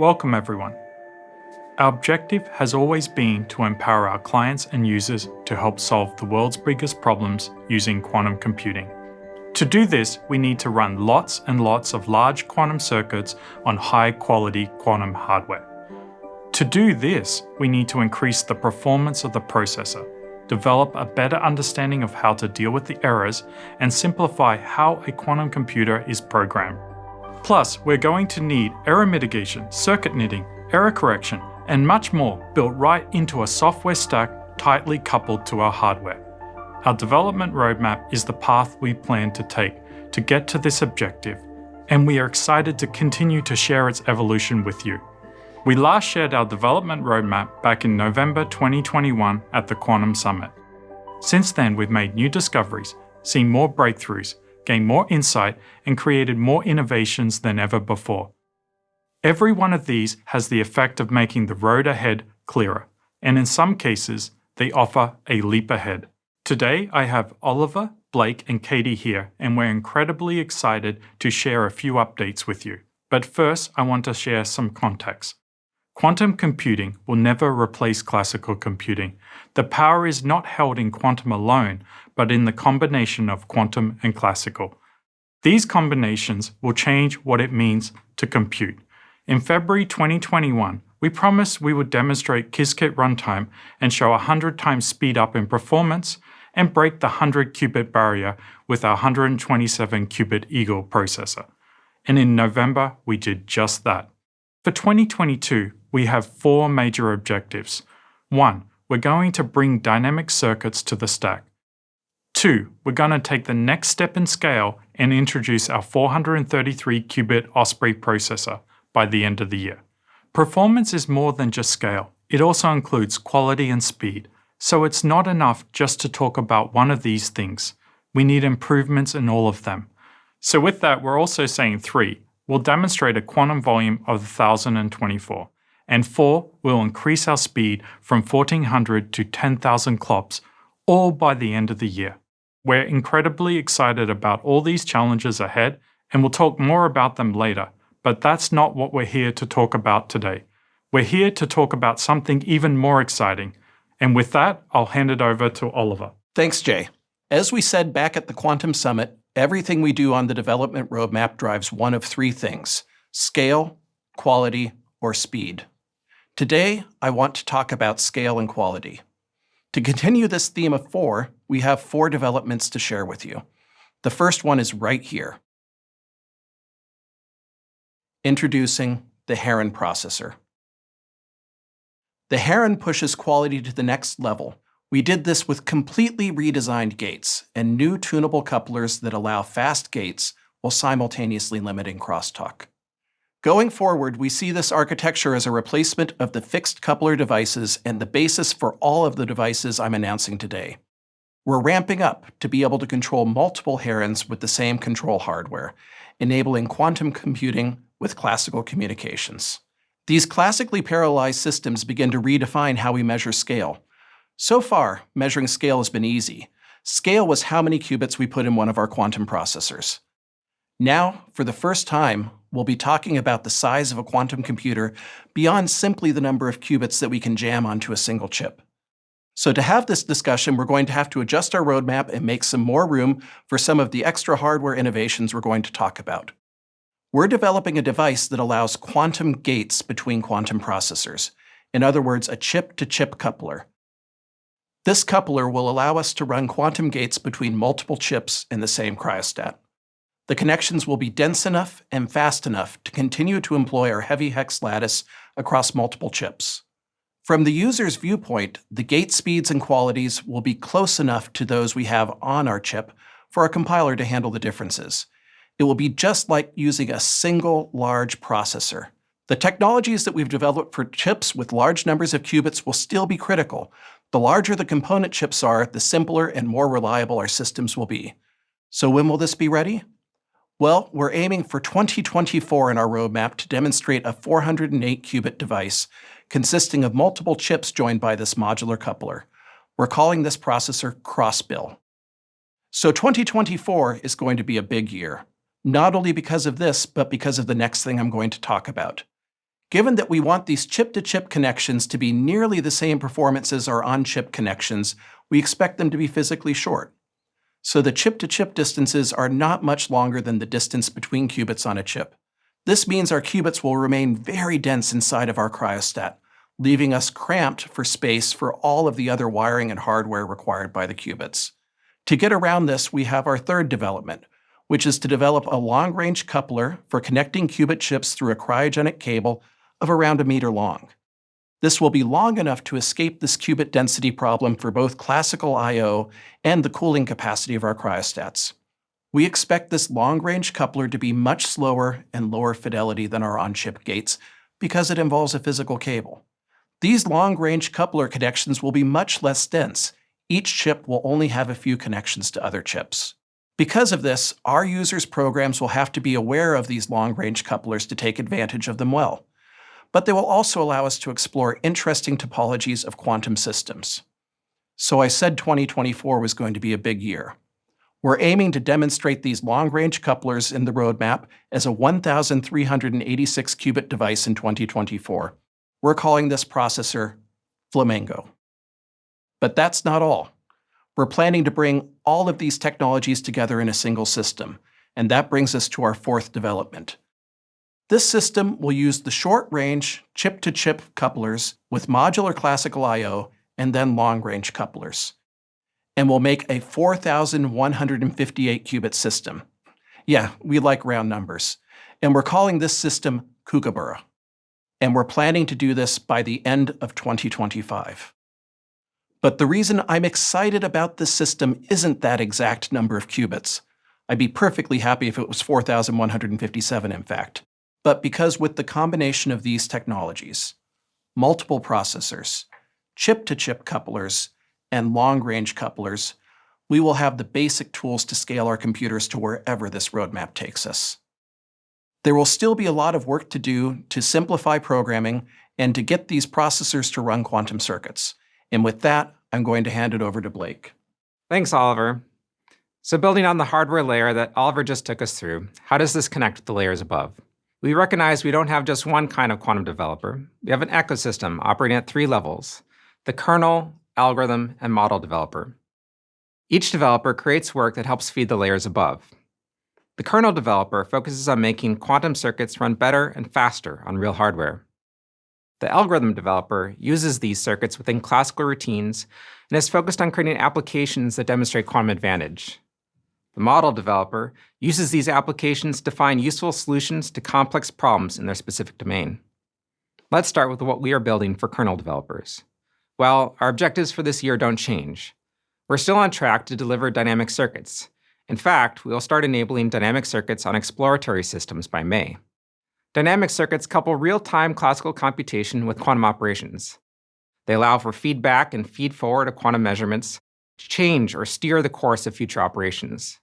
Welcome everyone. Our objective has always been to empower our clients and users to help solve the world's biggest problems using quantum computing. To do this, we need to run lots and lots of large quantum circuits on high quality quantum hardware. To do this, we need to increase the performance of the processor, develop a better understanding of how to deal with the errors, and simplify how a quantum computer is programmed. Plus, we're going to need error mitigation, circuit knitting, error correction, and much more built right into a software stack tightly coupled to our hardware. Our development roadmap is the path we plan to take to get to this objective, and we are excited to continue to share its evolution with you. We last shared our development roadmap back in November 2021 at the Quantum Summit. Since then, we've made new discoveries, seen more breakthroughs, gained more insight, and created more innovations than ever before. Every one of these has the effect of making the road ahead clearer, and in some cases, they offer a leap ahead. Today, I have Oliver, Blake, and Katie here, and we're incredibly excited to share a few updates with you. But first, I want to share some context. Quantum computing will never replace classical computing. The power is not held in quantum alone, but in the combination of quantum and classical. These combinations will change what it means to compute. In February 2021, we promised we would demonstrate Qiskit runtime and show 100 times speed up in performance and break the 100 qubit barrier with our 127 qubit Eagle processor. And in November, we did just that. For 2022, we have four major objectives. One, we're going to bring dynamic circuits to the stack. Two, we're going to take the next step in scale and introduce our 433 qubit Osprey processor by the end of the year. Performance is more than just scale. It also includes quality and speed. So it's not enough just to talk about one of these things. We need improvements in all of them. So with that, we're also saying three, we'll demonstrate a quantum volume of 1024 and 4 we'll increase our speed from 1400 to 10,000 clops, all by the end of the year. We're incredibly excited about all these challenges ahead, and we'll talk more about them later, but that's not what we're here to talk about today. We're here to talk about something even more exciting, and with that, I'll hand it over to Oliver. Thanks, Jay. As we said back at the Quantum Summit, everything we do on the development roadmap drives one of three things, scale, quality, or speed. Today, I want to talk about scale and quality. To continue this theme of four, we have four developments to share with you. The first one is right here. Introducing the Heron processor. The Heron pushes quality to the next level. We did this with completely redesigned gates and new tunable couplers that allow fast gates while simultaneously limiting crosstalk. Going forward, we see this architecture as a replacement of the fixed coupler devices and the basis for all of the devices I'm announcing today. We're ramping up to be able to control multiple herons with the same control hardware, enabling quantum computing with classical communications. These classically parallelized systems begin to redefine how we measure scale. So far, measuring scale has been easy. Scale was how many qubits we put in one of our quantum processors. Now, for the first time, we'll be talking about the size of a quantum computer beyond simply the number of qubits that we can jam onto a single chip. So to have this discussion, we're going to have to adjust our roadmap and make some more room for some of the extra hardware innovations we're going to talk about. We're developing a device that allows quantum gates between quantum processors. In other words, a chip-to-chip -chip coupler. This coupler will allow us to run quantum gates between multiple chips in the same cryostat the connections will be dense enough and fast enough to continue to employ our heavy hex lattice across multiple chips. From the user's viewpoint, the gate speeds and qualities will be close enough to those we have on our chip for our compiler to handle the differences. It will be just like using a single large processor. The technologies that we've developed for chips with large numbers of qubits will still be critical. The larger the component chips are, the simpler and more reliable our systems will be. So when will this be ready? Well, we're aiming for 2024 in our roadmap to demonstrate a 408 qubit device consisting of multiple chips joined by this modular coupler. We're calling this processor Crossbill. So 2024 is going to be a big year, not only because of this, but because of the next thing I'm going to talk about. Given that we want these chip-to-chip -chip connections to be nearly the same performance as our on-chip connections, we expect them to be physically short. So the chip-to-chip -chip distances are not much longer than the distance between qubits on a chip. This means our qubits will remain very dense inside of our cryostat, leaving us cramped for space for all of the other wiring and hardware required by the qubits. To get around this, we have our third development, which is to develop a long-range coupler for connecting qubit chips through a cryogenic cable of around a meter long. This will be long enough to escape this qubit density problem for both classical I.O. and the cooling capacity of our cryostats. We expect this long-range coupler to be much slower and lower fidelity than our on-chip gates because it involves a physical cable. These long-range coupler connections will be much less dense. Each chip will only have a few connections to other chips. Because of this, our users' programs will have to be aware of these long-range couplers to take advantage of them well but they will also allow us to explore interesting topologies of quantum systems. So I said 2024 was going to be a big year. We're aiming to demonstrate these long-range couplers in the roadmap as a 1,386-qubit device in 2024. We're calling this processor Flamingo. But that's not all. We're planning to bring all of these technologies together in a single system, and that brings us to our fourth development, this system will use the short-range chip-to-chip couplers with modular classical I.O. and then long-range couplers, and will make a 4,158 qubit system. Yeah, we like round numbers. And we're calling this system Kookaburra. And we're planning to do this by the end of 2025. But the reason I'm excited about this system isn't that exact number of qubits. I'd be perfectly happy if it was 4,157, in fact but because with the combination of these technologies, multiple processors, chip-to-chip -chip couplers, and long-range couplers, we will have the basic tools to scale our computers to wherever this roadmap takes us. There will still be a lot of work to do to simplify programming and to get these processors to run quantum circuits. And with that, I'm going to hand it over to Blake. Thanks, Oliver. So building on the hardware layer that Oliver just took us through, how does this connect with the layers above? We recognize we don't have just one kind of quantum developer. We have an ecosystem operating at three levels, the kernel, algorithm, and model developer. Each developer creates work that helps feed the layers above. The kernel developer focuses on making quantum circuits run better and faster on real hardware. The algorithm developer uses these circuits within classical routines and is focused on creating applications that demonstrate quantum advantage. The model developer uses these applications to find useful solutions to complex problems in their specific domain. Let's start with what we are building for kernel developers. Well, our objectives for this year don't change. We're still on track to deliver dynamic circuits. In fact, we will start enabling dynamic circuits on exploratory systems by May. Dynamic circuits couple real-time classical computation with quantum operations. They allow for feedback and feed-forward of quantum measurements change or steer the course of future operations.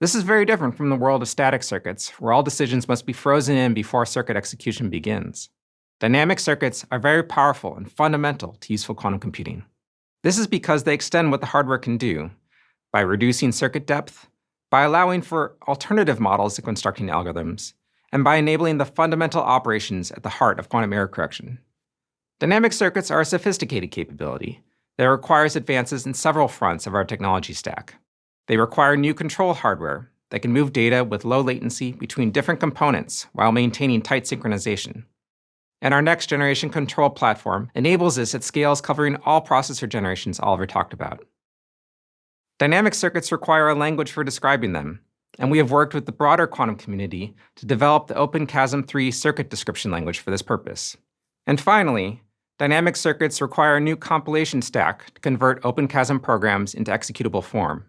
This is very different from the world of static circuits, where all decisions must be frozen in before circuit execution begins. Dynamic circuits are very powerful and fundamental to useful quantum computing. This is because they extend what the hardware can do by reducing circuit depth, by allowing for alternative models of constructing algorithms, and by enabling the fundamental operations at the heart of quantum error correction. Dynamic circuits are a sophisticated capability, that requires advances in several fronts of our technology stack. They require new control hardware that can move data with low latency between different components while maintaining tight synchronization. And our next generation control platform enables this at scales covering all processor generations Oliver talked about. Dynamic circuits require a language for describing them, and we have worked with the broader quantum community to develop the OpenQASM3 circuit description language for this purpose. And finally, Dynamic circuits require a new compilation stack to convert OpenQASM programs into executable form.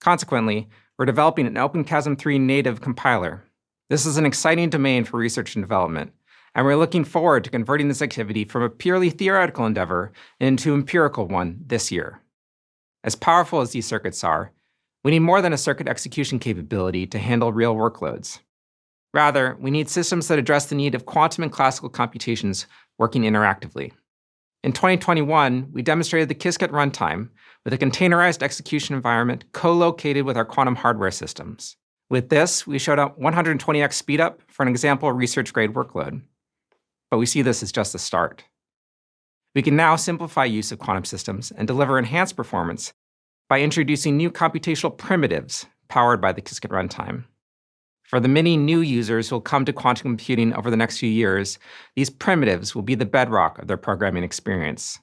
Consequently, we're developing an OpenQASM3 native compiler. This is an exciting domain for research and development, and we're looking forward to converting this activity from a purely theoretical endeavor into an empirical one this year. As powerful as these circuits are, we need more than a circuit execution capability to handle real workloads. Rather, we need systems that address the need of quantum and classical computations working interactively. In 2021, we demonstrated the Qiskit runtime with a containerized execution environment co-located with our quantum hardware systems. With this, we showed up 120x speedup for an example research-grade workload. but we see this as just the start. We can now simplify use of quantum systems and deliver enhanced performance by introducing new computational primitives powered by the Qiskit runtime. For the many new users who will come to quantum computing over the next few years, these primitives will be the bedrock of their programming experience.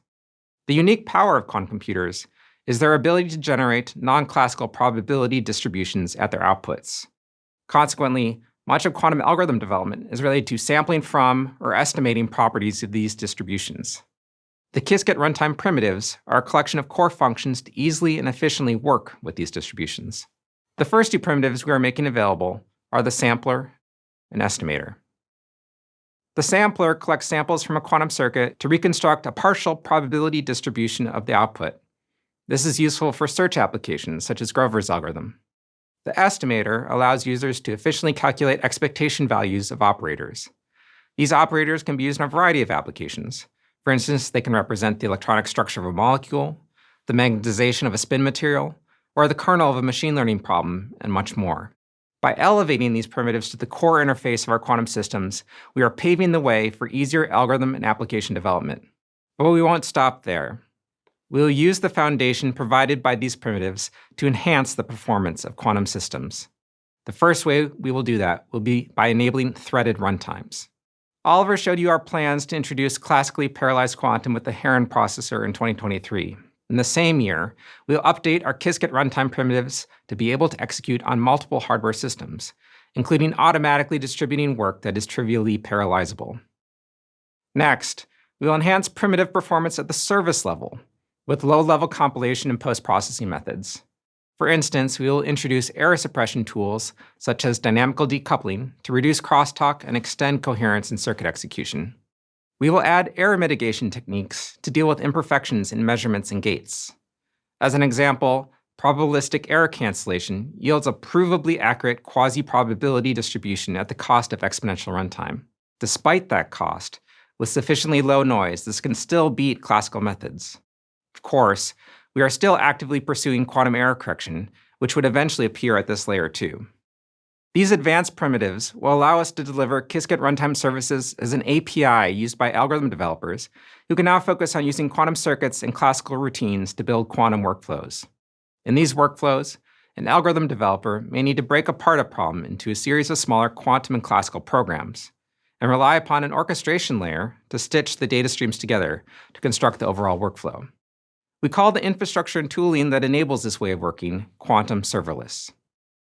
The unique power of quantum computers is their ability to generate non-classical probability distributions at their outputs. Consequently, much of quantum algorithm development is related to sampling from or estimating properties of these distributions. The Qiskit runtime primitives are a collection of core functions to easily and efficiently work with these distributions. The first two primitives we are making available are the sampler and estimator. The sampler collects samples from a quantum circuit to reconstruct a partial probability distribution of the output. This is useful for search applications, such as Grover's algorithm. The estimator allows users to efficiently calculate expectation values of operators. These operators can be used in a variety of applications. For instance, they can represent the electronic structure of a molecule, the magnetization of a spin material, or the kernel of a machine learning problem, and much more. By elevating these primitives to the core interface of our quantum systems, we are paving the way for easier algorithm and application development. But we won't stop there. We will use the foundation provided by these primitives to enhance the performance of quantum systems. The first way we will do that will be by enabling threaded runtimes. Oliver showed you our plans to introduce classically parallelized quantum with the Heron processor in 2023. In the same year, we'll update our Qiskit runtime primitives to be able to execute on multiple hardware systems, including automatically distributing work that is trivially parallelizable. Next, we'll enhance primitive performance at the service level with low-level compilation and post-processing methods. For instance, we will introduce error suppression tools, such as dynamical decoupling, to reduce crosstalk and extend coherence in circuit execution. We will add error mitigation techniques to deal with imperfections in measurements and gates. As an example, probabilistic error cancellation yields a provably accurate quasi-probability distribution at the cost of exponential runtime. Despite that cost, with sufficiently low noise, this can still beat classical methods. Of course, we are still actively pursuing quantum error correction, which would eventually appear at this layer too. These advanced primitives will allow us to deliver Qiskit runtime services as an API used by algorithm developers who can now focus on using quantum circuits and classical routines to build quantum workflows. In these workflows, an algorithm developer may need to break apart a problem into a series of smaller quantum and classical programs, and rely upon an orchestration layer to stitch the data streams together to construct the overall workflow. We call the infrastructure and tooling that enables this way of working quantum serverless.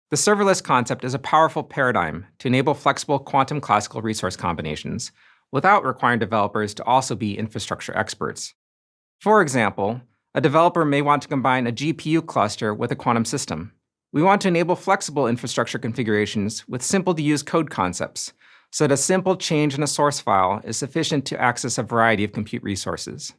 The serverless concept is a powerful paradigm to enable flexible quantum classical resource combinations without requiring developers to also be infrastructure experts. For example, a developer may want to combine a GPU cluster with a quantum system. We want to enable flexible infrastructure configurations with simple-to-use code concepts, so that a simple change in a source file is sufficient to access a variety of compute resources.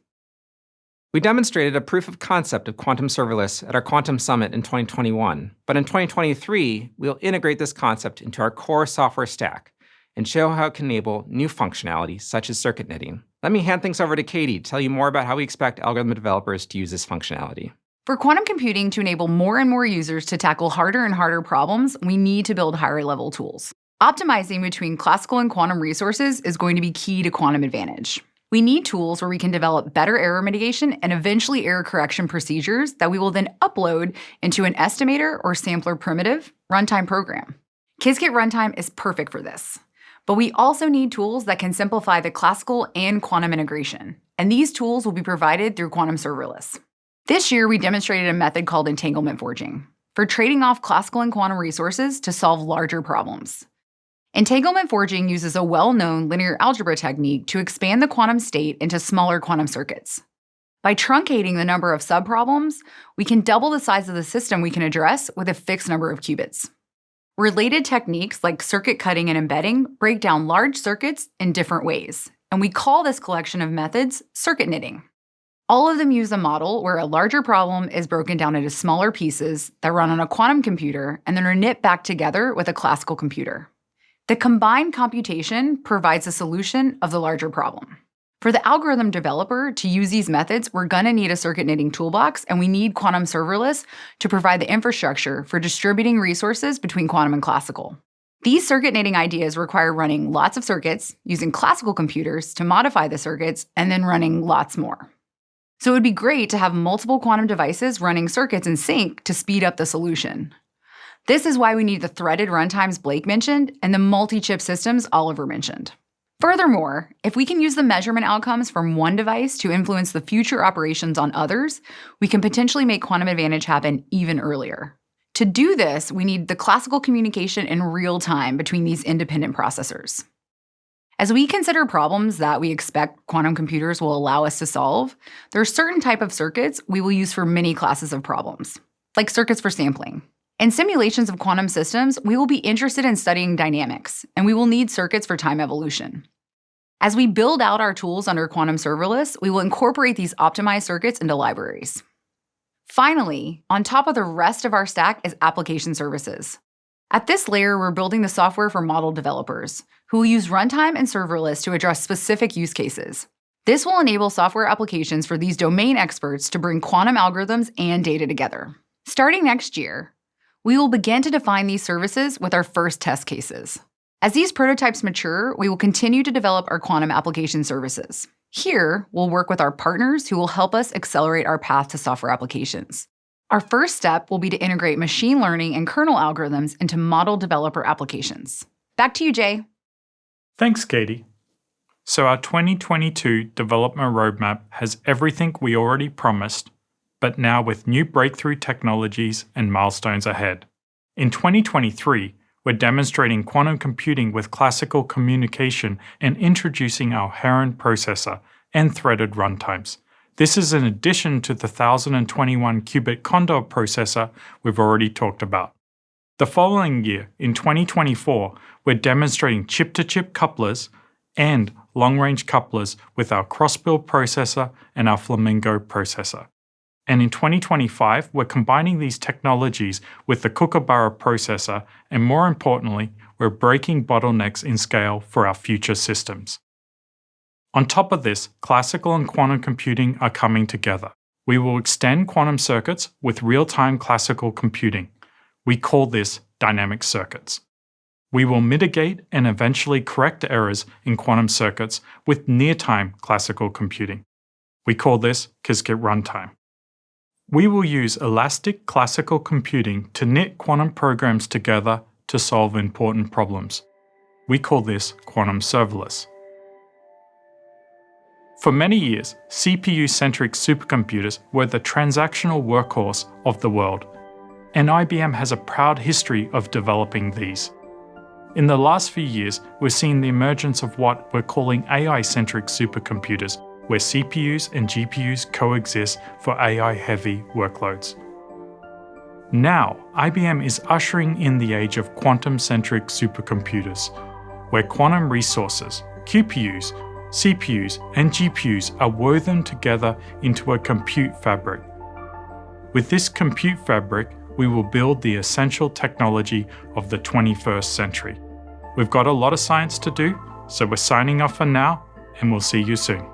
We demonstrated a proof of concept of quantum serverless at our Quantum Summit in 2021, but in 2023, we'll integrate this concept into our core software stack and show how it can enable new functionality, such as circuit knitting. Let me hand things over to Katie to tell you more about how we expect algorithm developers to use this functionality. For quantum computing to enable more and more users to tackle harder and harder problems, we need to build higher level tools. Optimizing between classical and quantum resources is going to be key to quantum advantage. We need tools where we can develop better error mitigation and eventually error correction procedures that we will then upload into an estimator or sampler primitive runtime program. Qiskit runtime is perfect for this. But we also need tools that can simplify the classical and quantum integration, and these tools will be provided through Quantum Serverless. This year, we demonstrated a method called entanglement forging for trading off classical and quantum resources to solve larger problems. Entanglement forging uses a well-known linear algebra technique to expand the quantum state into smaller quantum circuits. By truncating the number of subproblems, we can double the size of the system we can address with a fixed number of qubits. Related techniques like circuit cutting and embedding break down large circuits in different ways, and we call this collection of methods circuit knitting. All of them use a model where a larger problem is broken down into smaller pieces that run on a quantum computer and then are knit back together with a classical computer. The combined computation provides a solution of the larger problem. For the algorithm developer to use these methods, we're going to need a circuit knitting toolbox, and we need Quantum Serverless to provide the infrastructure for distributing resources between quantum and classical. These circuit knitting ideas require running lots of circuits, using classical computers to modify the circuits, and then running lots more. So it would be great to have multiple quantum devices running circuits in sync to speed up the solution. This is why we need the threaded runtimes Blake mentioned and the multi-chip systems Oliver mentioned. Furthermore, if we can use the measurement outcomes from one device to influence the future operations on others, we can potentially make quantum advantage happen even earlier. To do this, we need the classical communication in real time between these independent processors. As we consider problems that we expect quantum computers will allow us to solve, there are certain type of circuits we will use for many classes of problems, like circuits for sampling. In simulations of quantum systems, we will be interested in studying dynamics, and we will need circuits for time evolution. As we build out our tools under Quantum Serverless, we will incorporate these optimized circuits into libraries. Finally, on top of the rest of our stack is application services. At this layer, we're building the software for model developers, who will use runtime and serverless to address specific use cases. This will enable software applications for these domain experts to bring quantum algorithms and data together. Starting next year, we will begin to define these services with our first test cases. As these prototypes mature, we will continue to develop our quantum application services. Here, we'll work with our partners who will help us accelerate our path to software applications. Our first step will be to integrate machine learning and kernel algorithms into model developer applications. Back to you, Jay. Thanks, Katie. So our 2022 development roadmap has everything we already promised, but now with new breakthrough technologies and milestones ahead. In 2023, we're demonstrating quantum computing with classical communication and introducing our Heron processor and threaded runtimes. This is in addition to the 1021 qubit Condor processor we've already talked about. The following year, in 2024, we're demonstrating chip-to-chip -chip couplers and long-range couplers with our Crossbill processor and our Flamingo processor. And in 2025, we're combining these technologies with the Kookaburra processor, and more importantly, we're breaking bottlenecks in scale for our future systems. On top of this, classical and quantum computing are coming together. We will extend quantum circuits with real-time classical computing. We call this dynamic circuits. We will mitigate and eventually correct errors in quantum circuits with near-time classical computing. We call this Qiskit runtime. We will use elastic classical computing to knit quantum programs together to solve important problems. We call this quantum serverless. For many years, CPU-centric supercomputers were the transactional workhorse of the world, and IBM has a proud history of developing these. In the last few years, we're seeing the emergence of what we're calling AI-centric supercomputers, where CPUs and GPUs coexist for AI-heavy workloads. Now, IBM is ushering in the age of quantum-centric supercomputers, where quantum resources, QPUs, CPUs, and GPUs are woven together into a compute fabric. With this compute fabric, we will build the essential technology of the 21st century. We've got a lot of science to do, so we're signing off for now, and we'll see you soon.